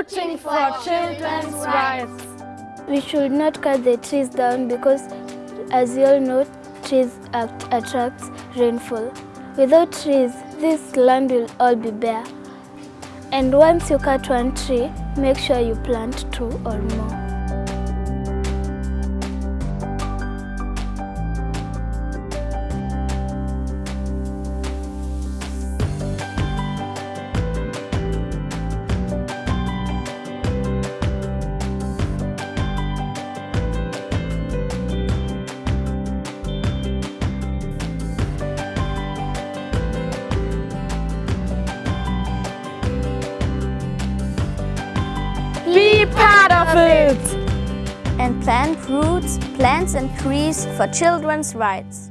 rooting for children's rights. We should not cut the trees down because, as you all know, trees attract rainfall. Without trees, this land will all be bare. And once you cut one tree, make sure you plant two or more. It! And plant roots, plants and trees for children's rights.